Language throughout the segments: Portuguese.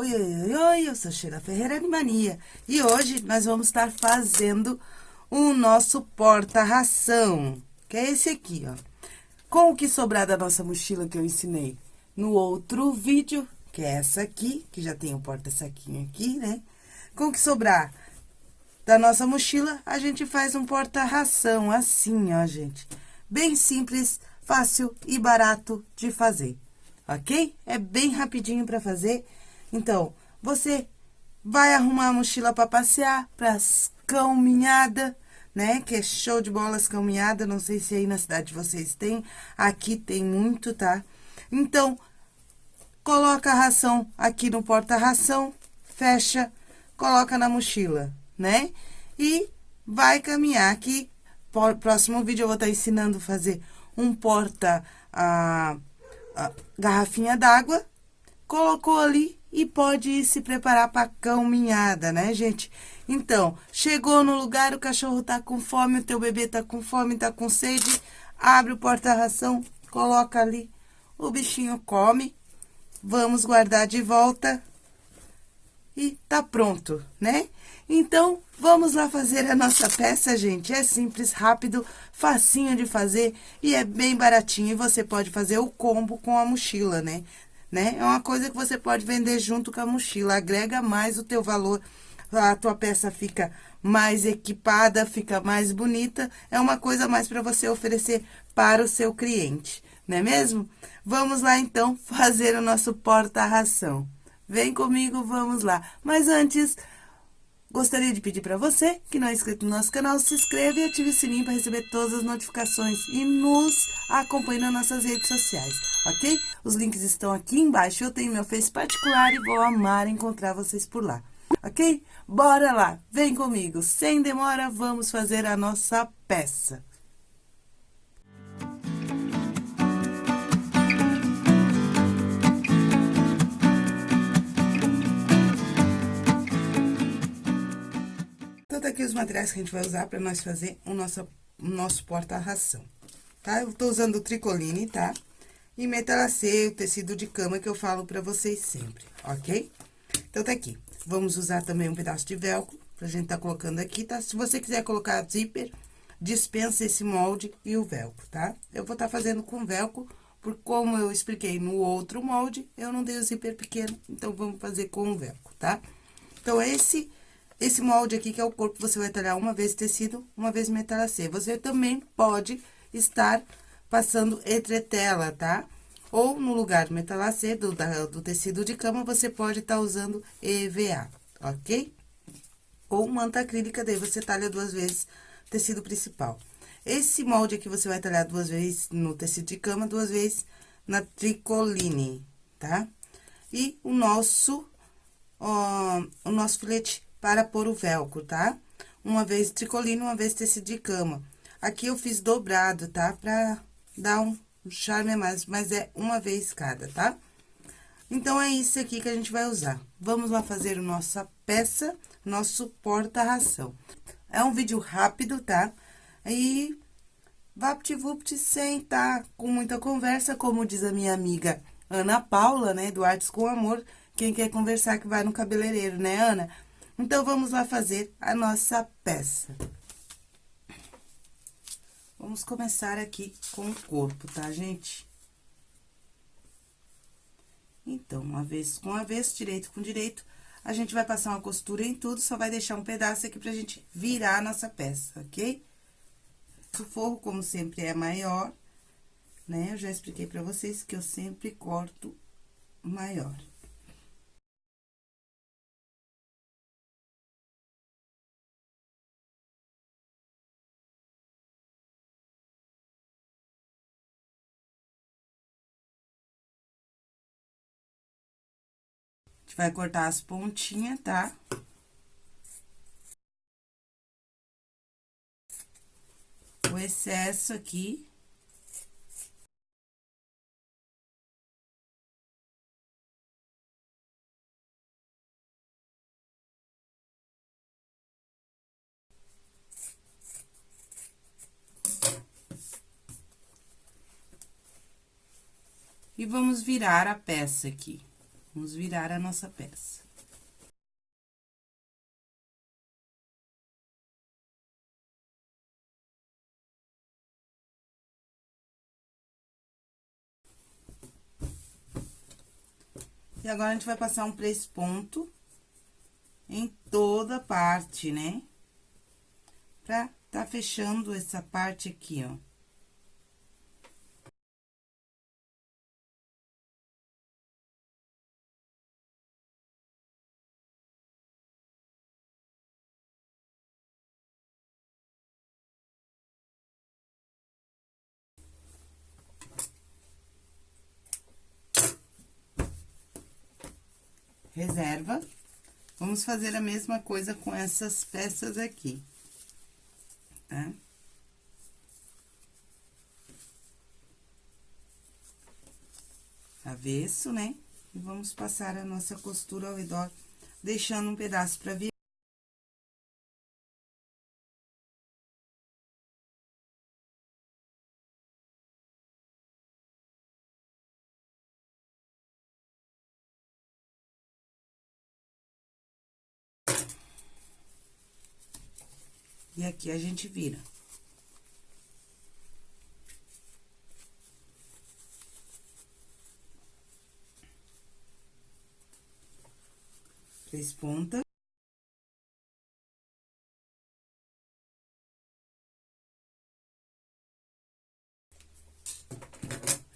Oi, oi, oi, eu sou Sheila Ferreira Animania e hoje nós vamos estar fazendo o nosso porta-ração, que é esse aqui, ó. Com o que sobrar da nossa mochila que eu ensinei no outro vídeo, que é essa aqui, que já tem o porta-saquinho aqui, né? Com o que sobrar da nossa mochila, a gente faz um porta-ração assim, ó, gente. Bem simples, fácil e barato de fazer, ok? É bem rapidinho para fazer então, você vai arrumar a mochila para passear, para caminhada, né? Que é show de bolas caminhada, não sei se aí na cidade vocês têm, aqui tem muito, tá? Então, coloca a ração aqui no porta-ração, fecha, coloca na mochila, né? E vai caminhar aqui. Próximo vídeo eu vou estar tá ensinando a fazer um porta a, a garrafinha d'água, colocou ali, e pode se preparar para caminhada, né, gente? Então, chegou no lugar, o cachorro tá com fome, o teu bebê tá com fome, tá com sede, abre o porta-ração, coloca ali, o bichinho come, vamos guardar de volta e tá pronto, né? Então, vamos lá fazer a nossa peça, gente. É simples, rápido, facinho de fazer e é bem baratinho. E você pode fazer o combo com a mochila, né? Né? É uma coisa que você pode vender junto com a mochila, agrega mais o teu valor, a tua peça fica mais equipada, fica mais bonita, é uma coisa mais para você oferecer para o seu cliente, não é mesmo? Vamos lá, então, fazer o nosso porta-ração. Vem comigo, vamos lá. Mas antes, Gostaria de pedir para você que não é inscrito no nosso canal, se inscreva e ative o sininho para receber todas as notificações e nos acompanhe nas nossas redes sociais, ok? Os links estão aqui embaixo, eu tenho meu Face particular e vou amar encontrar vocês por lá, ok? Bora lá, vem comigo, sem demora, vamos fazer a nossa peça. Aqui os materiais que a gente vai usar para nós fazer o nosso, o nosso porta-ração, tá? Eu tô usando o tricoline, tá? E metalacê, o tecido de cama que eu falo para vocês sempre, ok? Então, tá aqui. Vamos usar também um pedaço de velcro, pra gente tá colocando aqui, tá? Se você quiser colocar zíper, dispensa esse molde e o velcro, tá? Eu vou tá fazendo com velcro, por como eu expliquei no outro molde, eu não dei o zíper pequeno, então vamos fazer com o velcro, tá? Então, esse esse molde aqui, que é o corpo, você vai talhar uma vez tecido, uma vez metalacê. Você também pode estar passando etretela, tá? Ou no lugar metalacê, do, da, do tecido de cama, você pode estar tá usando EVA, ok? Ou manta acrílica, daí você talha duas vezes tecido principal. Esse molde aqui, você vai talhar duas vezes no tecido de cama, duas vezes na tricoline, tá? E o nosso, ó, o nosso filete para pôr o velcro, tá? Uma vez tricolino, uma vez tecido de cama. Aqui eu fiz dobrado, tá? Pra dar um charme a mais, mas é uma vez cada, tá? Então, é isso aqui que a gente vai usar. Vamos lá fazer a nossa peça, nosso porta-ração. É um vídeo rápido, tá? E vapt-vupt sem tá com muita conversa, como diz a minha amiga Ana Paula, né, do Artes com Amor. Quem quer conversar que vai no cabeleireiro, né, Ana? Então, vamos lá fazer a nossa peça. Vamos começar aqui com o corpo, tá, gente? Então, uma vez com avesso, direito com direito, a gente vai passar uma costura em tudo, só vai deixar um pedaço aqui pra gente virar a nossa peça, ok? O forro, como sempre, é maior, né? Eu já expliquei pra vocês que eu sempre corto maior. Vai cortar as pontinhas, tá? O excesso aqui. E vamos virar a peça aqui. Vamos virar a nossa peça. E agora, a gente vai passar um três ponto em toda parte, né? Pra tá fechando essa parte aqui, ó. reserva. Vamos fazer a mesma coisa com essas peças aqui, tá? Avesso, né? E vamos passar a nossa costura ao redor, deixando um pedaço pra vir. E aqui a gente vira. Três pontas.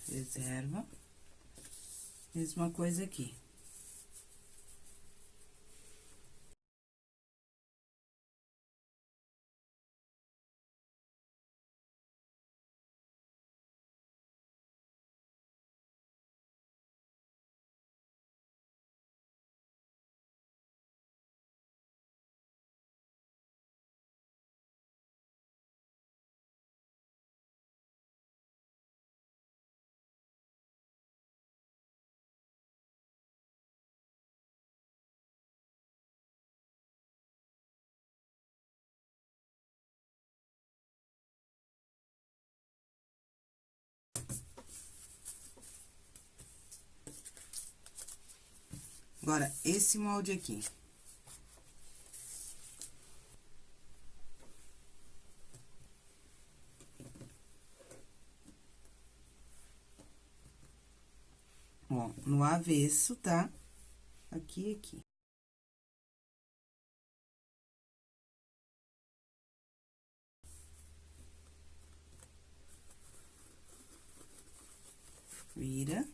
Reserva. Mesma coisa aqui. Agora, esse molde aqui. Ó, no avesso, tá? Aqui e aqui. Vira.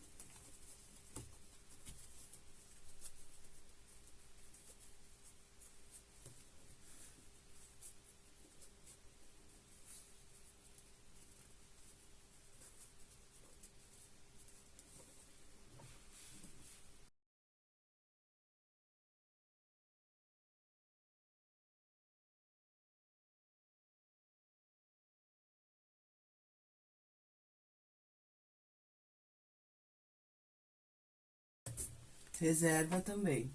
Reserva também.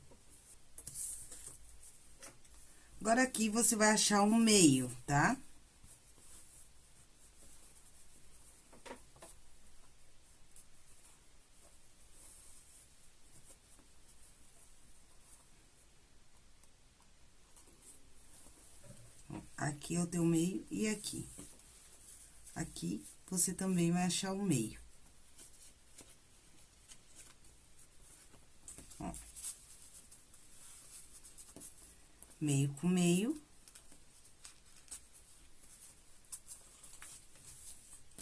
Agora, aqui, você vai achar um meio, tá? Aqui é o teu meio e aqui. Aqui, você também vai achar o meio. Meio com meio.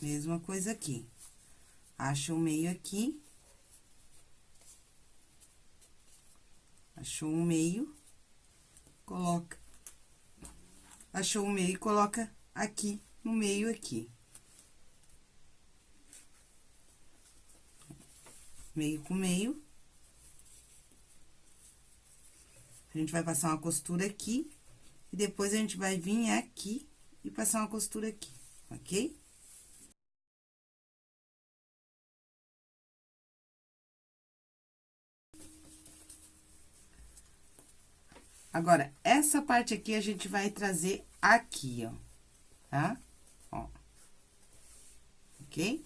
Mesma coisa aqui. Acha o meio aqui. Achou um meio, coloca. Achou o meio e coloca aqui, no meio aqui. Meio com meio. A gente vai passar uma costura aqui, e depois a gente vai vir aqui e passar uma costura aqui, ok? Agora, essa parte aqui a gente vai trazer aqui, ó, tá? Ó. Ok?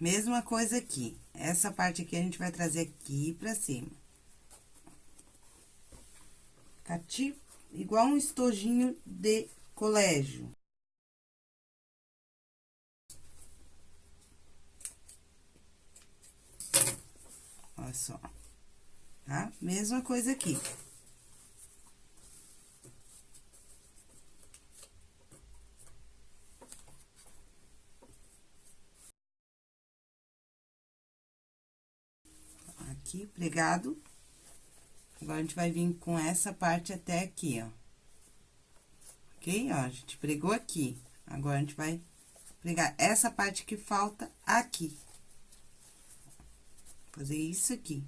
Mesma coisa aqui. Essa parte aqui a gente vai trazer aqui pra cima. Cati, igual um estojinho de colégio. Olha só. Tá? Mesma coisa aqui. Aqui, pregado. Agora, a gente vai vir com essa parte até aqui, ó. Ok? Ó, a gente pregou aqui. Agora, a gente vai pregar essa parte que falta aqui. Fazer isso aqui.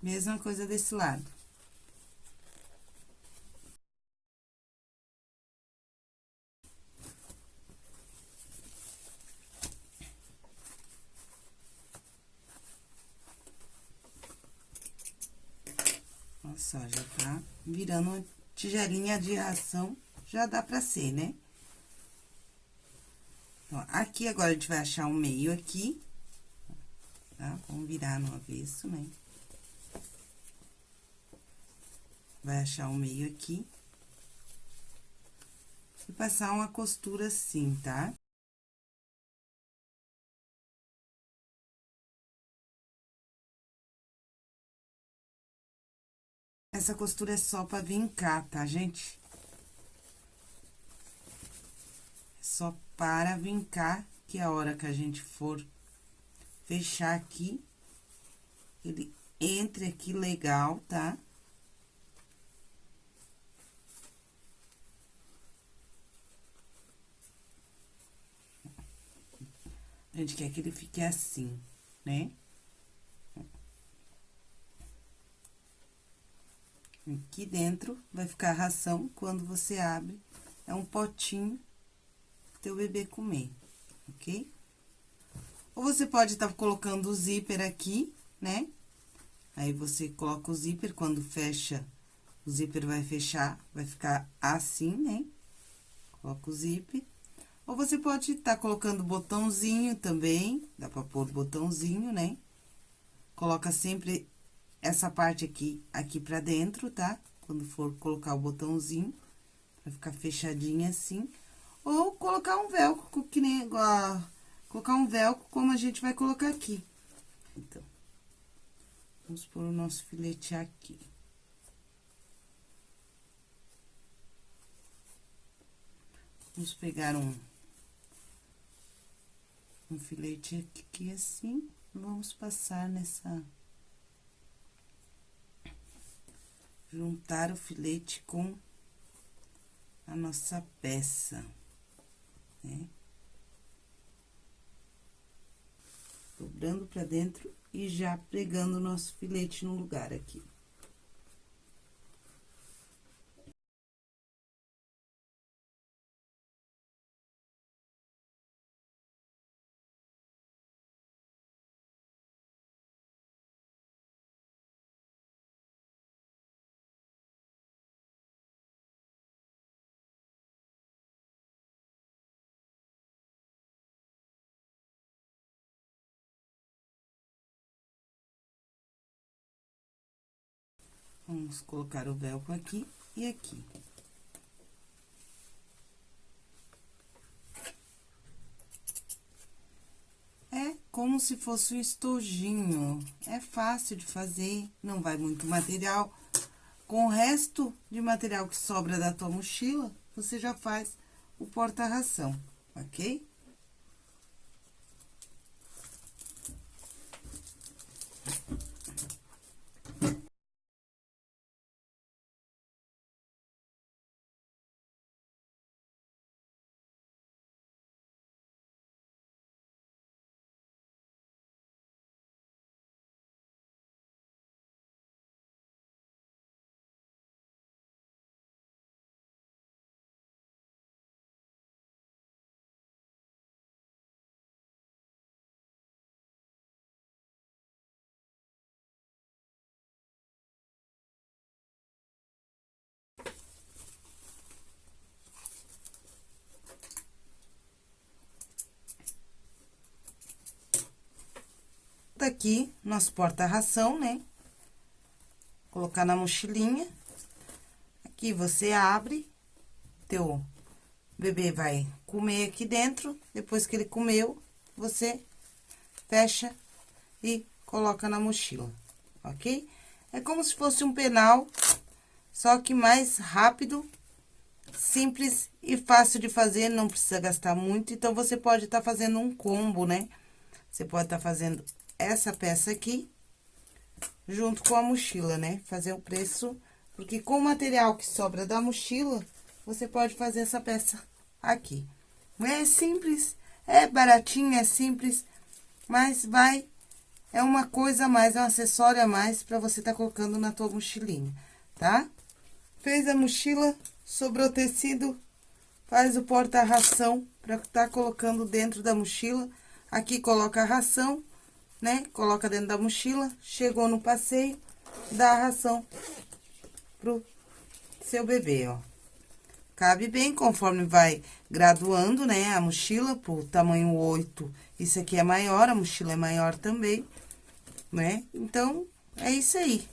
Mesma coisa desse lado. Só, já tá virando uma tigelinha de ração, já dá pra ser, né? Então, aqui agora a gente vai achar um meio aqui, tá? Vamos virar no avesso, né? Vai achar um meio aqui. E passar uma costura assim, tá? Essa costura é só pra vincar, tá, gente? É só para vincar, que a hora que a gente for fechar aqui, ele entre aqui legal, tá? A gente quer que ele fique assim, né? Aqui dentro vai ficar a ração, quando você abre, é um potinho teu bebê comer, ok? Ou você pode estar tá colocando o zíper aqui, né? Aí, você coloca o zíper, quando fecha, o zíper vai fechar, vai ficar assim, né? Coloca o zíper. Ou você pode estar tá colocando botãozinho também, dá pra pôr botãozinho, né? Coloca sempre essa parte aqui, aqui pra dentro, tá? Quando for colocar o botãozinho, pra ficar fechadinha assim. Ou colocar um velcro, que nem igual, colocar um velcro como a gente vai colocar aqui. Então, vamos pôr o nosso filete aqui. Vamos pegar um, um filete aqui assim, vamos passar nessa juntar o filete com a nossa peça, né? Dobrando pra dentro e já pregando o nosso filete no lugar aqui. Vamos colocar o velcro aqui e aqui. É como se fosse um estojinho. É fácil de fazer, não vai muito material. Com o resto de material que sobra da tua mochila, você já faz o porta-ração, ok? Tá aqui nosso porta-ração, né? Colocar na mochilinha. Aqui você abre, teu bebê vai comer aqui dentro, depois que ele comeu, você fecha e coloca na mochila, ok? É como se fosse um penal, só que mais rápido, simples e fácil de fazer, não precisa gastar muito. Então, você pode estar tá fazendo um combo, né? Você pode estar tá fazendo essa peça aqui, junto com a mochila, né? Fazer o preço, porque com o material que sobra da mochila, você pode fazer essa peça aqui. É simples, é baratinho, é simples, mas vai é uma coisa a mais, é um acessório a mais pra você tá colocando na tua mochilinha, tá? Fez a mochila, sobrou tecido, faz o porta-ração pra tá colocando dentro da mochila. Aqui coloca a ração, né? Coloca dentro da mochila, chegou no passeio, dá a ração pro seu bebê, ó. Cabe bem conforme vai graduando, né, a mochila pro tamanho 8. Isso aqui é maior, a mochila é maior também né? Então, é isso aí.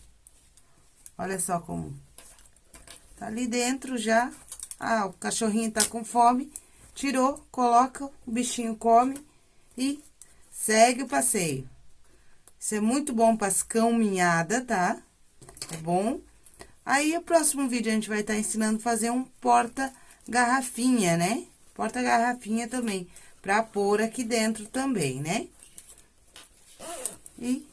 Olha só como tá ali dentro já. Ah, o cachorrinho tá com fome, tirou, coloca, o bichinho come e segue o passeio. Isso é muito bom para as caminhadas, tá? É bom. Aí, o próximo vídeo a gente vai estar tá ensinando a fazer um porta-garrafinha, né? Porta-garrafinha também, para pôr aqui dentro também, né? E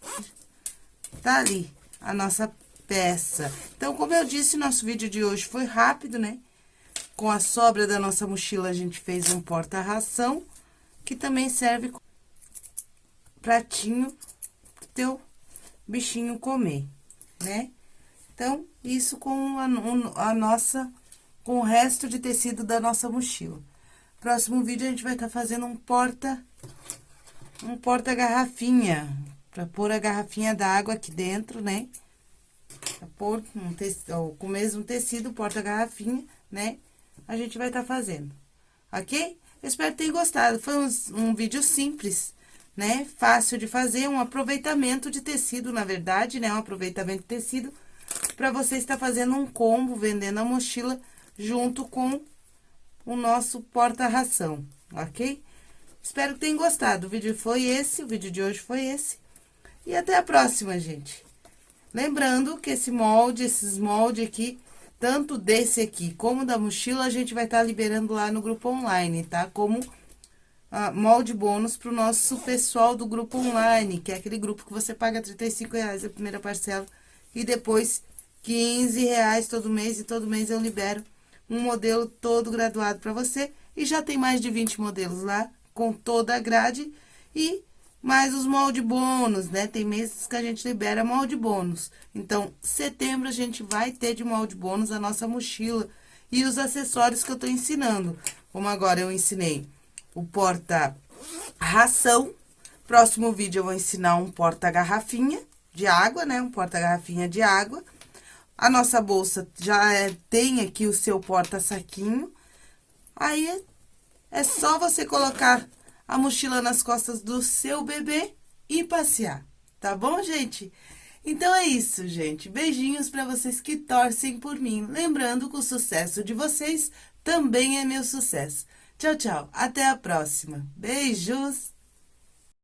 tá ali a nossa peça. Então, como eu disse, nosso vídeo de hoje foi rápido, né? Com a sobra da nossa mochila, a gente fez um porta-ração, que também serve pratinho pro teu bichinho comer, né? Então, isso com a, a nossa, com o resto de tecido da nossa mochila. Próximo vídeo, a gente vai estar tá fazendo um porta, um porta-garrafinha, Pra pôr a garrafinha d'água aqui dentro, né? Pra pôr um tecido, com o mesmo tecido, porta-garrafinha, né? A gente vai estar tá fazendo, ok? Espero que tenham gostado. Foi um, um vídeo simples, né? Fácil de fazer, um aproveitamento de tecido, na verdade, né? Um aproveitamento de tecido para você estar fazendo um combo, vendendo a mochila junto com o nosso porta-ração, ok? Espero que tenham gostado. O vídeo foi esse, o vídeo de hoje foi esse. E até a próxima, gente. Lembrando que esse molde, esses moldes aqui, tanto desse aqui como da mochila, a gente vai estar tá liberando lá no grupo online, tá? Como ah, molde bônus pro nosso pessoal do grupo online, que é aquele grupo que você paga R$ reais a primeira parcela e depois R$ reais todo mês, e todo mês eu libero um modelo todo graduado para você. E já tem mais de 20 modelos lá, com toda a grade e mais os molde bônus, né? Tem meses que a gente libera molde bônus. Então, setembro a gente vai ter de molde bônus a nossa mochila e os acessórios que eu tô ensinando. Como agora eu ensinei o porta ração. Próximo vídeo eu vou ensinar um porta garrafinha de água, né? Um porta garrafinha de água. A nossa bolsa já é, tem aqui o seu porta saquinho. Aí, é só você colocar a mochila nas costas do seu bebê e passear, tá bom, gente? Então é isso, gente. Beijinhos para vocês que torcem por mim. Lembrando que o sucesso de vocês também é meu sucesso. Tchau, tchau. Até a próxima. Beijos!